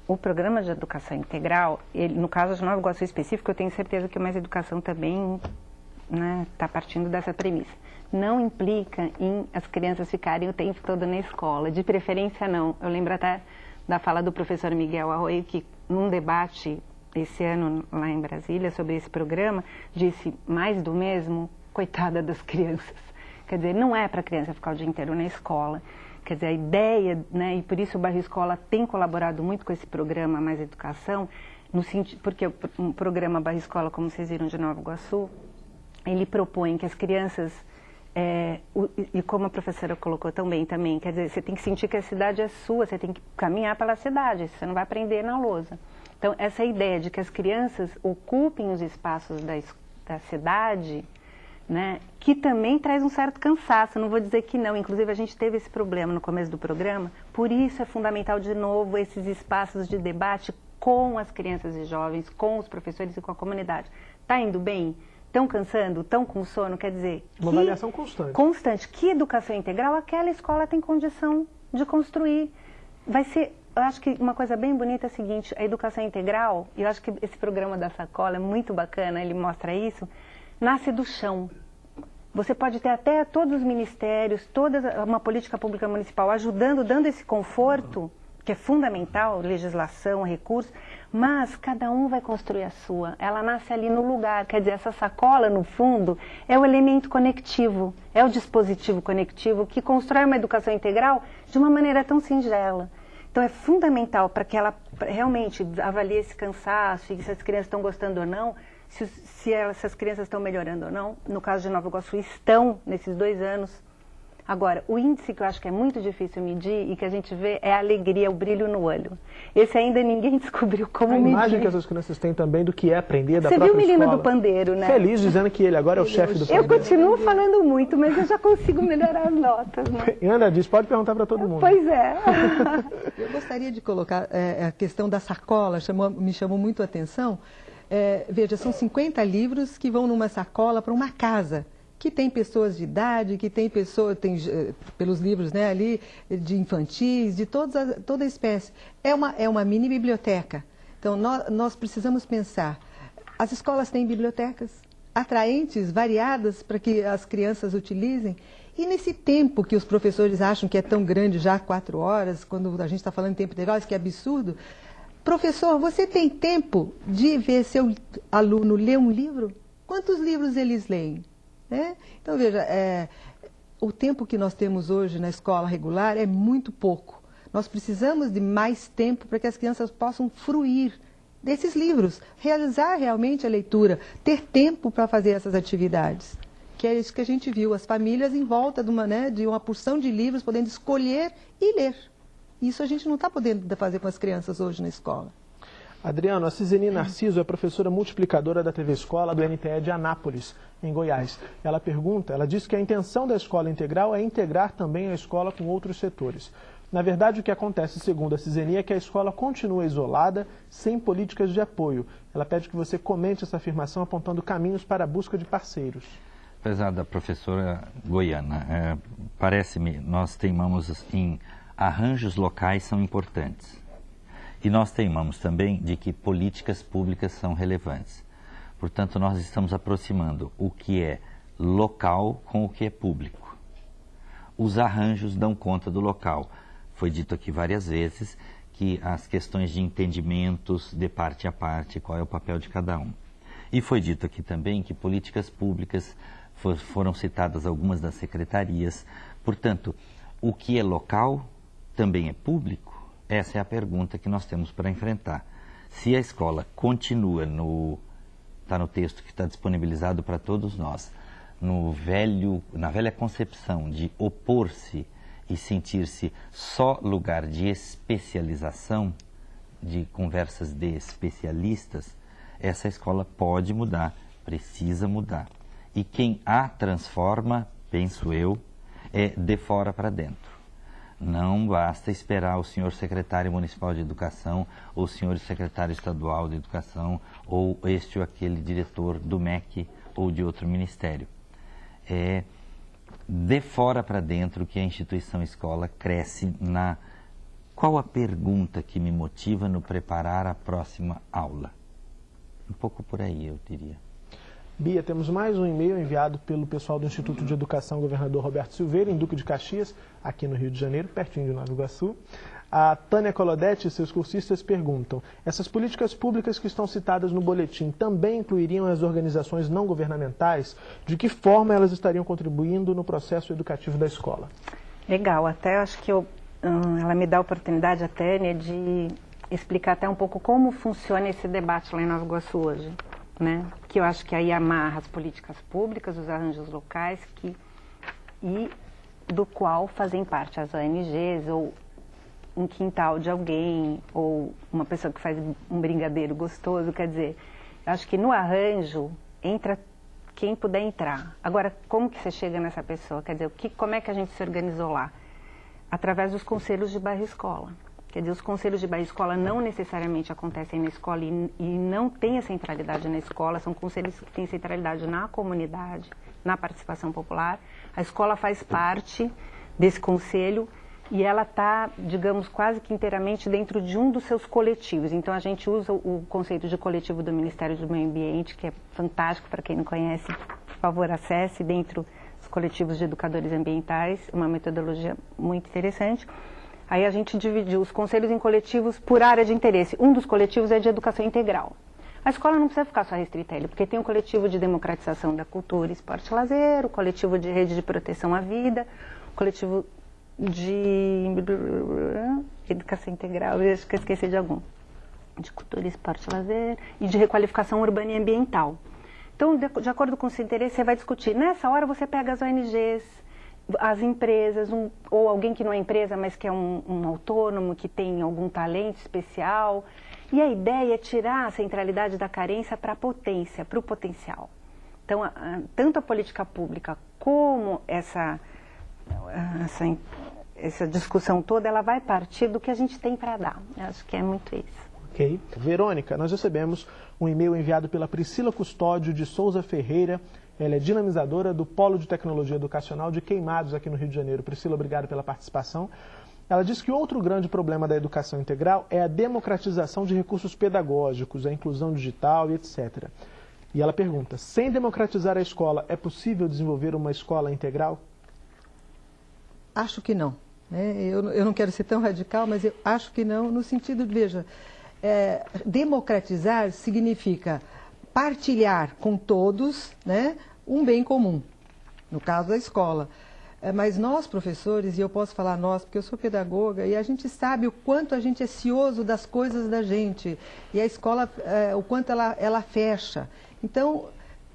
o programa de educação integral, ele, no caso de Nova Iguaçu específico, eu tenho certeza que o Mais Educação também está né, tá partindo dessa premissa. Não implica em as crianças ficarem o tempo todo na escola, de preferência não. Eu lembro até da fala do professor Miguel Arroio, que num debate esse ano lá em Brasília sobre esse programa, disse mais do mesmo, coitada das crianças. Quer dizer, não é para a criança ficar o dia inteiro na escola. Quer dizer, a ideia, né, e por isso o Bairro Escola tem colaborado muito com esse programa Mais Educação, no sentido, porque o programa Bairro Escola, como vocês viram de Nova Iguaçu, ele propõe que as crianças, é, o, e como a professora colocou também, também, quer dizer, você tem que sentir que a cidade é sua, você tem que caminhar pela cidade, você não vai aprender na lousa. Então, essa ideia de que as crianças ocupem os espaços da, da cidade, né, que também traz um certo cansaço, não vou dizer que não, inclusive a gente teve esse problema no começo do programa, por isso é fundamental de novo esses espaços de debate com as crianças e jovens, com os professores e com a comunidade. Está indo bem? Estão cansando? Estão com sono? Quer dizer... Uma avaliação constante. Constante. Que educação integral aquela escola tem condição de construir. Vai ser... Eu acho que uma coisa bem bonita é a seguinte, a educação integral, e eu acho que esse programa da Sacola é muito bacana, ele mostra isso, nasce do chão. Você pode ter até todos os ministérios, toda uma política pública municipal ajudando, dando esse conforto, que é fundamental, legislação, recursos, mas cada um vai construir a sua. Ela nasce ali no lugar, quer dizer, essa sacola, no fundo, é o elemento conectivo, é o dispositivo conectivo que constrói uma educação integral de uma maneira tão singela. Então é fundamental para que ela realmente avalie esse cansaço e se as crianças estão gostando ou não, se, se essas crianças estão melhorando ou não. No caso de Nova Iguaçu, estão nesses dois anos. Agora, o índice que eu acho que é muito difícil medir e que a gente vê é a alegria, o brilho no olho. Esse ainda ninguém descobriu como a medir. A imagem que essas crianças têm também do que é aprender da Você própria viu o menino escola. do pandeiro, né? Feliz dizendo que ele agora é o chefe do pandeiro. Eu continuo falando muito, mas eu já consigo melhorar as notas, né? E Ana diz, pode perguntar para todo mundo. Pois é. Eu gostaria de colocar é, a questão da sacola, chamou, me chamou muito a atenção. É, veja, são 50 livros que vão numa sacola para uma casa que tem pessoas de idade, que tem pessoas, tem eh, pelos livros né, ali, de infantis, de todas, toda espécie. É uma, é uma mini biblioteca. Então, nós, nós precisamos pensar. As escolas têm bibliotecas atraentes, variadas, para que as crianças utilizem. E nesse tempo que os professores acham que é tão grande, já quatro horas, quando a gente está falando em tempo integral, isso que é absurdo. Professor, você tem tempo de ver seu aluno ler um livro? Quantos livros eles leem? Né? Então, veja, é, o tempo que nós temos hoje na escola regular é muito pouco. Nós precisamos de mais tempo para que as crianças possam fruir desses livros, realizar realmente a leitura, ter tempo para fazer essas atividades. Que é isso que a gente viu, as famílias em volta de uma, né, de uma porção de livros, podendo escolher e ler. Isso a gente não está podendo fazer com as crianças hoje na escola. Adriano, a Ciseni Narciso é professora multiplicadora da TV Escola do NTE de Anápolis, em Goiás. Ela pergunta, ela diz que a intenção da escola integral é integrar também a escola com outros setores. Na verdade, o que acontece, segundo a Ciseni, é que a escola continua isolada, sem políticas de apoio. Ela pede que você comente essa afirmação apontando caminhos para a busca de parceiros. Apesar da professora goiana, é, parece-me, nós teimamos em arranjos locais são importantes. E nós teimamos também de que políticas públicas são relevantes. Portanto, nós estamos aproximando o que é local com o que é público. Os arranjos dão conta do local. Foi dito aqui várias vezes que as questões de entendimentos de parte a parte, qual é o papel de cada um. E foi dito aqui também que políticas públicas for, foram citadas algumas das secretarias. Portanto, o que é local também é público? Essa é a pergunta que nós temos para enfrentar. Se a escola continua no está no texto que está disponibilizado para todos nós, no velho, na velha concepção de opor-se e sentir-se só lugar de especialização, de conversas de especialistas, essa escola pode mudar, precisa mudar. E quem a transforma, penso eu, é de fora para dentro. Não basta esperar o senhor secretário municipal de educação, ou o senhor secretário estadual de educação, ou este ou aquele diretor do MEC ou de outro ministério. É de fora para dentro que a instituição escola cresce na. Qual a pergunta que me motiva no preparar a próxima aula? Um pouco por aí, eu diria. Bia, temos mais um e-mail enviado pelo pessoal do Instituto de Educação Governador Roberto Silveira, em Duque de Caxias, aqui no Rio de Janeiro, pertinho de Nova Iguaçu. A Tânia Colodete e seus cursistas perguntam: essas políticas públicas que estão citadas no boletim também incluiriam as organizações não governamentais? De que forma elas estariam contribuindo no processo educativo da escola? Legal, até acho que eu, hum, ela me dá a oportunidade, a Tânia, de explicar até um pouco como funciona esse debate lá em Nova Iguaçu hoje né? que eu acho que aí amarra as políticas públicas, os arranjos locais que, e do qual fazem parte as ONGs ou um quintal de alguém ou uma pessoa que faz um brigadeiro gostoso, quer dizer, eu acho que no arranjo entra quem puder entrar. Agora, como que você chega nessa pessoa? Quer dizer, o que, como é que a gente se organizou lá? Através dos conselhos de bairro escola. Quer dizer, os conselhos de escola não necessariamente acontecem na escola e, e, não têm a centralidade na escola, são conselhos que têm centralidade na comunidade, na participação popular. A escola faz parte desse conselho e ela está, digamos, quase que inteiramente dentro de um dos seus coletivos. Então, a gente usa o conceito de coletivo do Ministério do Meio Ambiente, que é fantástico para quem não conhece, por favor, acesse dentro dos coletivos de educadores ambientais, uma metodologia muito interessante. Aí a gente dividiu os conselhos em coletivos por área de interesse. Um dos coletivos é de educação integral. A escola não precisa ficar só restrita a ele, porque tem o coletivo de democratização da cultura, esporte e lazer, o coletivo de rede de proteção à vida, o coletivo de educação integral, eu acho que eu esqueci de algum. de cultura, esporte e lazer e de requalificação urbana e ambiental. Então, de, de acordo com o seu interesse, você vai discutir. Nessa hora, você pega as ONGs, as empresas, um, ou alguém que não é empresa, mas que é um, um autônomo, que tem algum talento especial. E a ideia é tirar a centralidade da carência para a potência, para o potencial. Então, a, a, tanto a política pública como essa, essa, essa discussão toda, ela vai partir do que a gente tem para dar. Eu acho que é muito isso. Ok. Verônica, nós recebemos um e-mail enviado pela Priscila Custódio de Souza Ferreira. Ela é dinamizadora do Polo de Tecnologia Educacional de Queimados aqui no Rio de Janeiro. Priscila, obrigado pela participação. Ela diz que outro grande problema da educação integral é a democratização de recursos pedagógicos, a inclusão digital e etc. E ela pergunta: sem democratizar a escola, é possível desenvolver uma escola integral? Acho que não. Né? Eu, eu não quero ser tão radical, mas eu acho que não, no sentido de, veja, é, democratizar significa partilhar com todos né, um bem comum, no caso da escola. É, mas nós, professores, e eu posso falar nós, porque eu sou pedagoga, e a gente sabe o quanto a gente é cioso das coisas da gente, e a escola, é, o quanto ela, ela fecha. Então,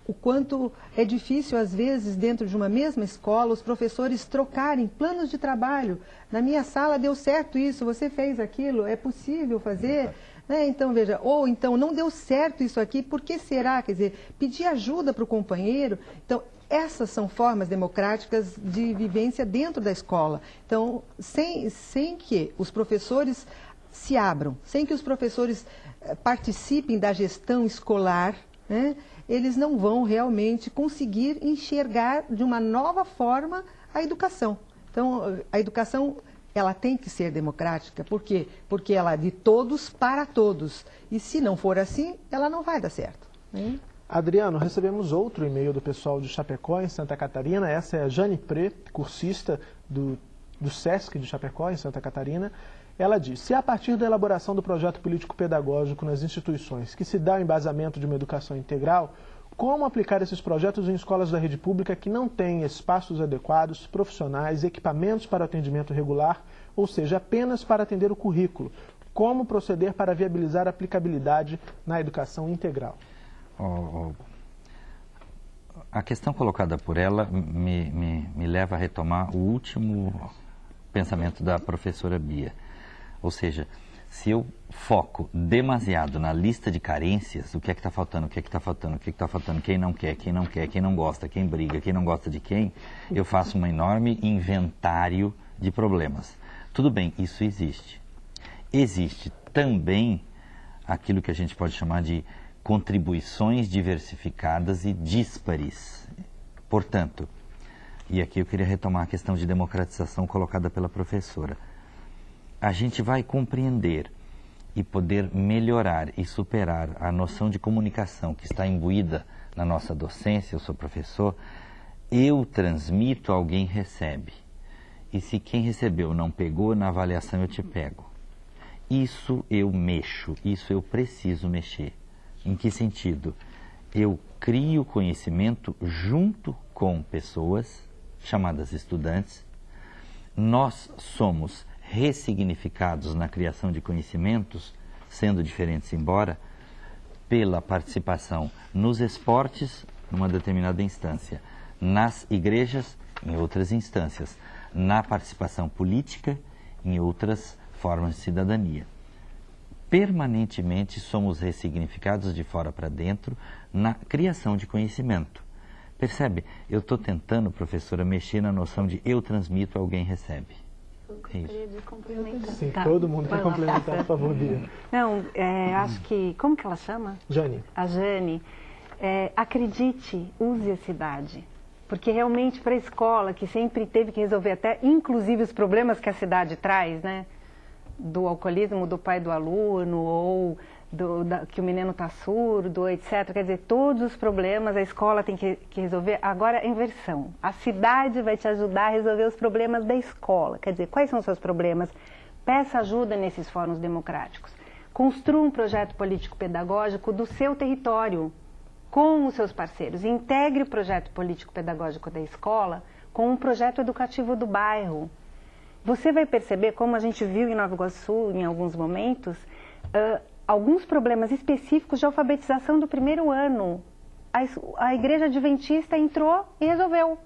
o quanto é difícil, às vezes, dentro de uma mesma escola, os professores trocarem planos de trabalho. Na minha sala deu certo isso, você fez aquilo, é possível fazer? Né? Então, veja, ou então não deu certo isso aqui, por que será? Quer dizer, pedir ajuda para o companheiro. Então, essas são formas democráticas de vivência dentro da escola. Então, sem, sem que os professores se abram, sem que os professores eh, participem da gestão escolar, né? eles não vão realmente conseguir enxergar de uma nova forma a educação. Então, a educação ela tem que ser democrática. Por quê? Porque ela é de todos para todos. E se não for assim, ela não vai dar certo. Né? Adriano, recebemos outro e-mail do pessoal de Chapecó, em Santa Catarina. Essa é a Jane Pre, cursista do, do SESC de Chapecó, em Santa Catarina. Ela diz: se a partir da elaboração do projeto político-pedagógico nas instituições que se dá o embasamento de uma educação integral, como aplicar esses projetos em escolas da rede pública que não têm espaços adequados, profissionais, equipamentos para atendimento regular, ou seja, apenas para atender o currículo? Como proceder para viabilizar a aplicabilidade na educação integral? Oh. A questão colocada por ela me, me, me leva a retomar o último pensamento da professora Bia. Ou seja, se eu foco demasiado na lista de carências, o que é que está faltando, o que é que está faltando, o que é que está faltando, quem não quer, quem não quer, quem não gosta, quem briga, quem não gosta de quem, eu faço um enorme inventário de problemas. Tudo bem, isso existe. Existe também aquilo que a gente pode chamar de contribuições diversificadas e díspares. Portanto, e aqui eu queria retomar a questão de democratização colocada pela professora a gente vai compreender e poder melhorar e superar a noção de comunicação que está imbuída na nossa docência, eu sou professor, eu transmito, alguém recebe. E se quem recebeu não pegou, na avaliação eu te pego. Isso eu mexo, isso eu preciso mexer. Em que sentido? Eu crio conhecimento junto com pessoas, chamadas estudantes. Nós somos ressignificados na criação de conhecimentos, sendo diferentes embora, pela participação nos esportes, numa determinada instância, nas igrejas, em outras instâncias, na participação política, em outras formas de cidadania. Permanentemente somos ressignificados de fora para dentro na criação de conhecimento. Percebe? Eu estou tentando, professora, mexer na noção de eu transmito, alguém recebe. Gostaria de complementar. Sim, tá. todo mundo quer complementar, por favor, Bia. Não, é, acho que. Como que ela chama? Jane. A Jane. É, acredite, use a cidade. Porque realmente para a escola, que sempre teve que resolver até, inclusive, os problemas que a cidade traz, né? Do alcoolismo do pai do aluno, ou do, da, que o menino está surdo, etc. Quer dizer, todos os problemas a escola tem que, que resolver. Agora, inversão. A cidade vai te ajudar a resolver os problemas da escola. Quer dizer, quais são os seus problemas? Peça ajuda nesses fóruns democráticos. Construa um projeto político-pedagógico do seu território, com os seus parceiros. Integre o projeto político-pedagógico da escola com um projeto educativo do bairro. Você vai perceber, como a gente viu em Nova Iguaçu em alguns momentos, uh, alguns problemas específicos de alfabetização do primeiro ano. A, a igreja adventista entrou e resolveu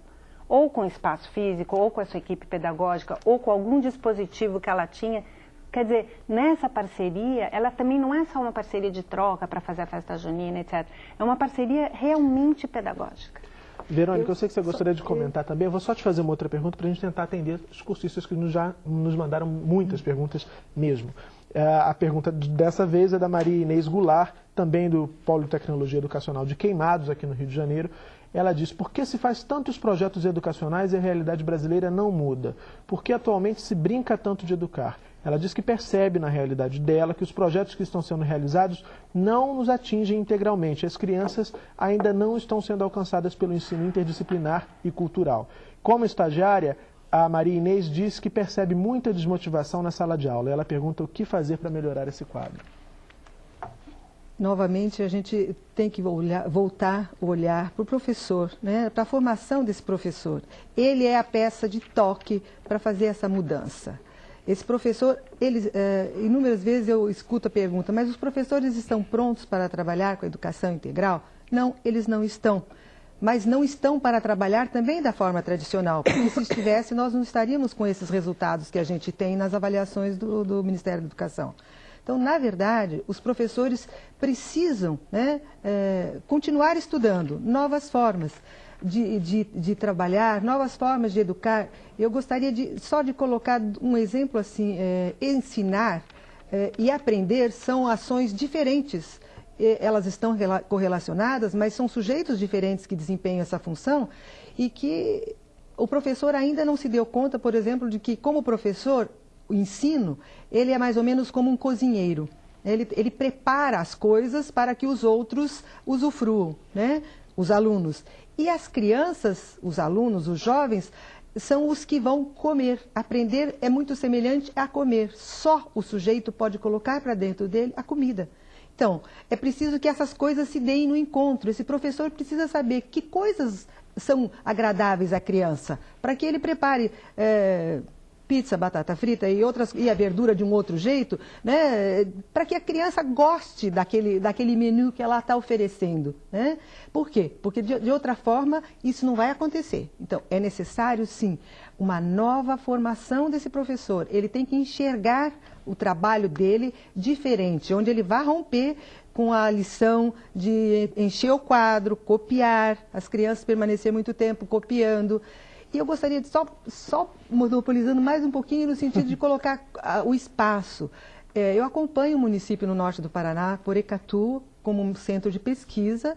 ou com espaço físico, ou com a sua equipe pedagógica, ou com algum dispositivo que ela tinha. Quer dizer, nessa parceria, ela também não é só uma parceria de troca para fazer a festa junina, etc. É uma parceria realmente pedagógica. Verônica, eu, eu sei que você gostaria de comentar também. Eu vou só te fazer uma outra pergunta para a gente tentar atender os cursistas que nos já nos mandaram muitas perguntas mesmo. É, a pergunta dessa vez é da Maria Inês Goulart, também do Polo Tecnologia Educacional de Queimados, aqui no Rio de Janeiro. Ela diz, por que se faz tantos projetos educacionais e a realidade brasileira não muda? Por que atualmente se brinca tanto de educar? Ela diz que percebe na realidade dela que os projetos que estão sendo realizados não nos atingem integralmente. As crianças ainda não estão sendo alcançadas pelo ensino interdisciplinar e cultural. Como estagiária, a Maria Inês diz que percebe muita desmotivação na sala de aula. Ela pergunta o que fazer para melhorar esse quadro novamente a gente tem que olhar, voltar o olhar para o professor, né? para a formação desse professor. Ele é a peça de toque para fazer essa mudança. Esse professor, ele, é, inúmeras vezes eu escuto a pergunta, mas os professores estão prontos para trabalhar com a educação integral? Não, eles não estão. Mas não estão para trabalhar também da forma tradicional, porque se estivesse, nós não estaríamos com esses resultados que a gente tem nas avaliações do, do Ministério da Educação. Então, na verdade, os professores precisam né, é, continuar estudando novas formas de, de, de, trabalhar, novas formas de educar. Eu gostaria de, só de colocar um exemplo assim, é, ensinar é, e aprender são ações diferentes. Elas estão correlacionadas, mas são sujeitos diferentes que desempenham essa função e que o professor ainda não se deu conta, por exemplo, de que, como professor, o ensino, ele é mais ou menos como um cozinheiro. Ele, ele prepara as coisas para que os outros usufruam, né? os alunos. E as crianças, os alunos, os jovens, são os que vão comer. Aprender é muito semelhante a comer. Só o sujeito pode colocar para dentro dele a comida. Então, é preciso que essas coisas se deem no encontro. Esse professor precisa saber que coisas são agradáveis à criança, para que ele prepare. É pizza, batata frita e outras e a verdura de um outro jeito, né? Para que a criança goste daquele, daquele menu que ela está oferecendo, né? Por quê? Porque de, de outra forma isso não vai acontecer. Então é necessário sim uma nova formação desse professor. Ele tem que enxergar o trabalho dele diferente, onde ele vai romper com a lição de encher o quadro, copiar, as crianças permanecer muito tempo copiando. E eu gostaria de só, só monopolizando mais um pouquinho no sentido de colocar uh, o espaço. É, eu acompanho o município no norte do Paraná, Porecatu, como um centro de pesquisa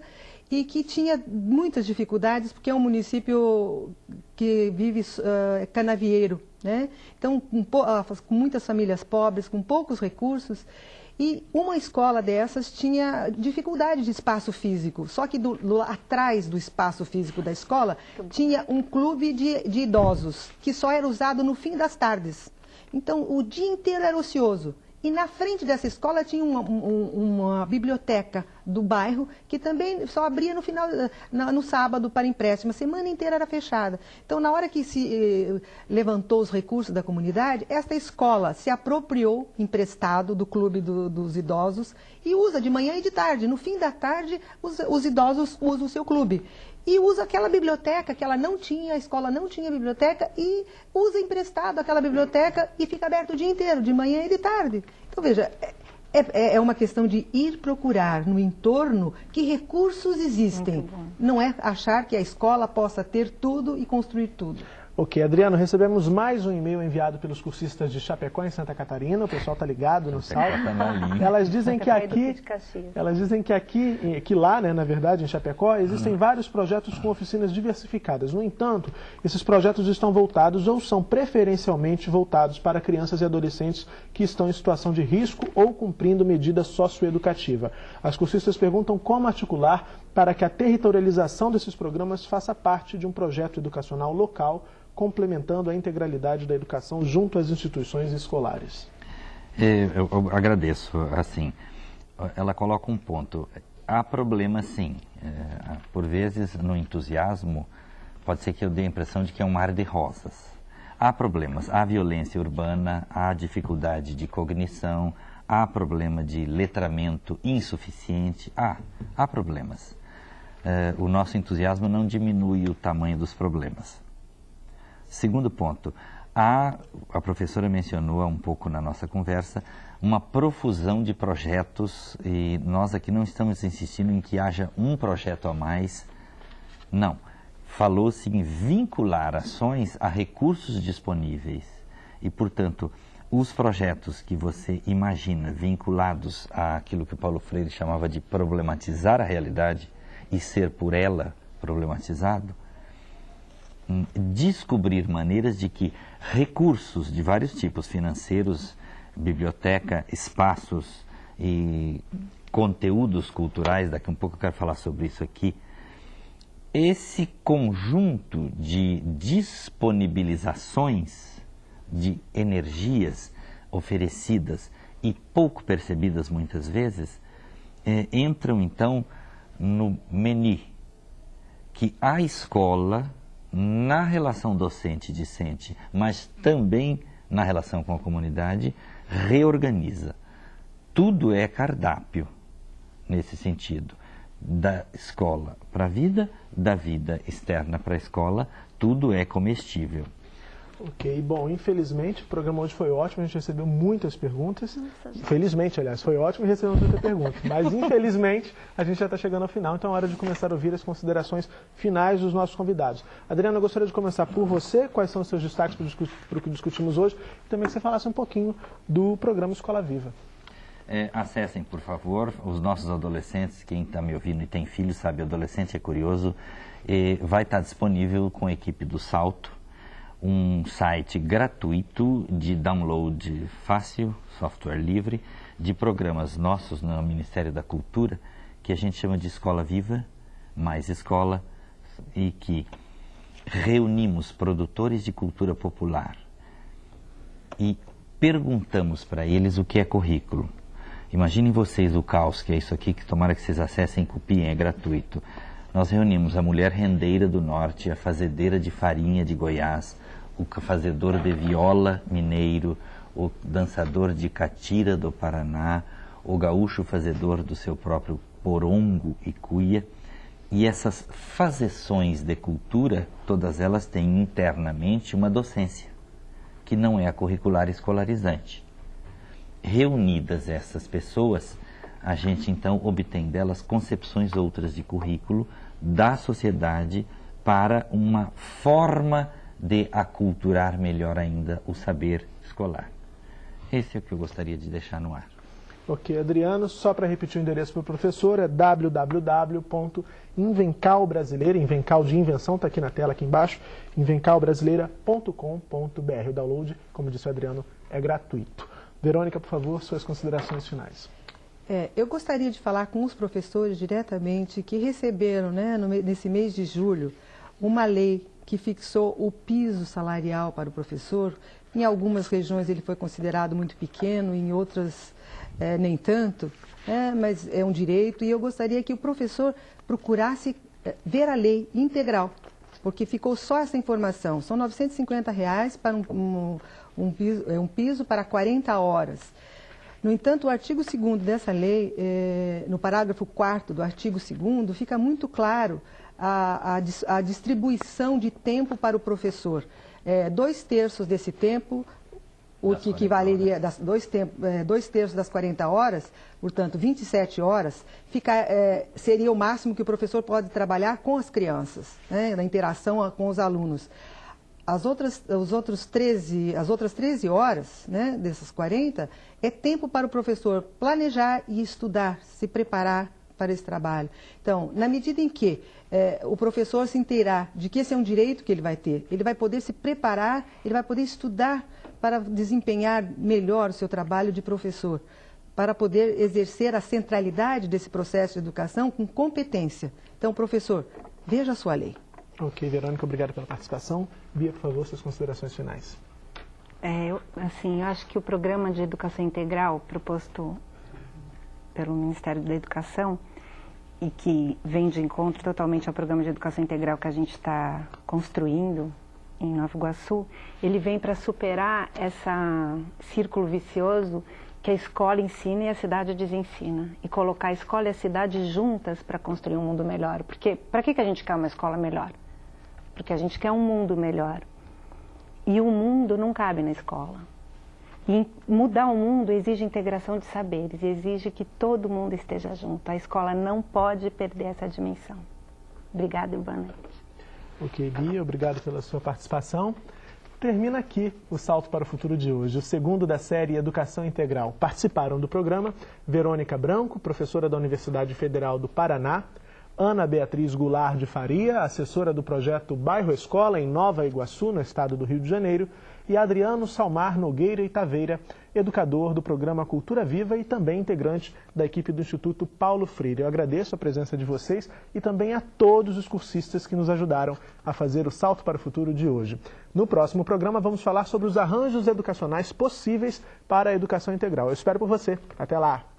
e que tinha muitas dificuldades porque é um município que vive uh, canavieiro, né? Então com, uh, com muitas famílias pobres, com poucos recursos e uma escola dessas tinha dificuldade de espaço físico, só que do, do, atrás do espaço físico da escola tinha um clube de, de idosos, que só era usado no fim das tardes. Então, o dia inteiro era ocioso. E na frente dessa escola tinha uma, uma, biblioteca do bairro que também só abria no final, no sábado para empréstimo. A semana inteira era fechada. Então, na hora que se eh, levantou os recursos da comunidade, esta escola se apropriou emprestado do clube do, dos idosos e usa de manhã e de tarde. No fim da tarde, os, os idosos usam o seu clube e usa aquela biblioteca que ela não tinha, a escola não tinha biblioteca, e usa emprestado aquela biblioteca e fica aberto o dia inteiro, de manhã e de tarde. Então, veja, é, é, é uma questão de ir procurar no entorno que recursos existem. Não é achar que a escola possa ter tudo e construir tudo. Ok, Adriano, recebemos mais um e-mail enviado pelos cursistas de Chapecó, em Santa Catarina. O pessoal está ligado no salve. Elas dizem que aqui, elas dizem que aqui, que lá, né, na verdade, em Chapecó, existem hum. vários projetos com oficinas diversificadas. No entanto, esses projetos estão voltados ou são preferencialmente voltados para crianças e adolescentes que estão em situação de risco ou cumprindo medida socioeducativa. As cursistas perguntam como articular para que a territorialização desses programas faça parte de um projeto educacional local complementando a integralidade da educação junto às instituições escolares. É, eu, eu, agradeço. Assim, ela coloca um ponto. Há problema, sim. É, por vezes, no entusiasmo, pode ser que eu dê a impressão de que é um mar de rosas. Há problemas. Há violência urbana, há dificuldade de cognição, há problema de letramento insuficiente, há, há problemas. Eh, o nosso entusiasmo não diminui o tamanho dos problemas. Segundo ponto, há, a professora mencionou um pouco na nossa conversa, uma profusão de projetos e nós aqui não estamos insistindo em que haja um projeto a mais. Não. Falou-se em vincular ações a recursos disponíveis e, portanto, os projetos que você imagina vinculados àquilo que Paulo Freire chamava de problematizar a realidade e ser por ela problematizado, hum, descobrir maneiras de que recursos de vários tipos, financeiros, biblioteca, espaços e conteúdos culturais, daqui um pouco eu quero falar sobre isso aqui, esse conjunto de disponibilizações de energias oferecidas e pouco percebidas muitas vezes, eh, entram então no MENI, que a escola, na relação docente-discente, mas também na relação com a comunidade, reorganiza. Tudo é cardápio nesse sentido. Da escola para a vida, da vida externa para a escola, tudo é comestível. Ok, bom, infelizmente o programa hoje foi ótimo, a gente recebeu muitas perguntas. Felizmente, aliás, foi ótimo e recebeu muitas perguntas. Mas infelizmente a gente já está chegando ao final, então é hora de começar a ouvir as considerações finais dos nossos convidados. Adriana, eu gostaria de começar por você, quais são os seus destaques para o que discutimos hoje, e também que você falasse um pouquinho do programa Escola Viva. É, acessem, por favor, os nossos adolescentes, quem está me ouvindo e tem filhos sabe, adolescente é curioso, vai estar disponível com a equipe do Salto, um site gratuito de download fácil, software livre, de programas nossos no Ministério da Cultura, que a gente chama de Escola Viva, mais Escola, e que reunimos produtores de cultura popular e perguntamos para eles o que é currículo. Imaginem vocês o caos que é isso aqui, que tomara que vocês acessem copiem, é gratuito. Nós reunimos a mulher rendeira do norte, a fazedeira de farinha de Goiás, o fazedor de viola mineiro, o dançador de catira do Paraná, o gaúcho fazedor do seu próprio porongo e cuia. E essas fazeções de cultura, todas elas têm internamente uma docência, que não é a curricular escolarizante. Reunidas essas pessoas, a gente então obtém delas concepções outras de currículo da sociedade para uma forma de aculturar melhor ainda o saber escolar. Esse é o que eu gostaria de deixar no ar. Ok, Adriano, só para repetir o endereço para o professor, é www.invencalbrasileira, invencal de invenção, está aqui na tela, aqui embaixo, invencalbrasileira.com.br. O download, como disse o Adriano, é gratuito. Verônica, por favor, suas considerações finais. É, eu gostaria de falar com os professores diretamente que receberam, né, no, nesse mês de julho, uma lei que fixou o piso salarial para o professor. Em algumas regiões ele foi considerado muito pequeno, em outras é, nem tanto, é, mas é um direito. E eu gostaria que o professor procurasse é, ver a lei integral, porque ficou só essa informação. São 950 reais para um, um, um, piso, é, um piso para 40 horas. No entanto, o artigo 2 dessa lei, é, no parágrafo 4 do artigo 2 fica muito claro a, a, a distribuição de tempo para o professor. É, dois terços desse tempo, o que equivaleria das dois, tempo, é, dois terços das 40 horas, portanto 27 horas, fica, é, seria o máximo que o professor pode trabalhar com as crianças, né, na interação com os alunos. As outras, os outros 13, as outras 13 horas né, dessas 40 é tempo para o professor planejar e estudar, se preparar para esse trabalho. Então, na medida em que é, o professor se inteirar de que esse é um direito que ele vai ter, ele vai poder se preparar, ele vai poder estudar para desempenhar melhor o seu trabalho de professor, para poder exercer a centralidade desse processo de educação com competência. Então, professor, veja a sua lei. Ok, Verônica, obrigado pela participação. Bia, por favor, suas considerações finais. É, eu, assim, eu acho que o programa de educação integral proposto pelo Ministério da Educação e que vem de encontro totalmente ao programa de educação integral que a gente está construindo em Nova Iguaçu, ele vem para superar esse círculo vicioso que a escola ensina e a cidade desensina. E colocar a escola e a cidade juntas para construir um mundo melhor. Porque para que, que a gente quer uma escola melhor? Porque a gente quer um mundo melhor. E o mundo não cabe na escola. E mudar o mundo exige integração de saberes, exige que todo mundo esteja junto. A escola não pode perder essa dimensão. Obrigada noite. Ok, Bia, obrigado pela sua participação. Termina aqui o Salto para o Futuro de hoje, o segundo da série Educação Integral. Participaram do programa Verônica Branco, professora da Universidade Federal do Paraná, Ana Beatriz Goulart de Faria, assessora do projeto Bairro Escola em Nova Iguaçu, no estado do Rio de Janeiro, e Adriano Salmar Nogueira e Taveira, educador do programa Cultura Viva e também integrante da equipe do Instituto Paulo Freire. Eu agradeço a presença de vocês e também a todos os cursistas que nos ajudaram a fazer o salto para o futuro de hoje. No próximo programa vamos falar sobre os arranjos educacionais possíveis para a educação integral. Eu espero por você. Até lá!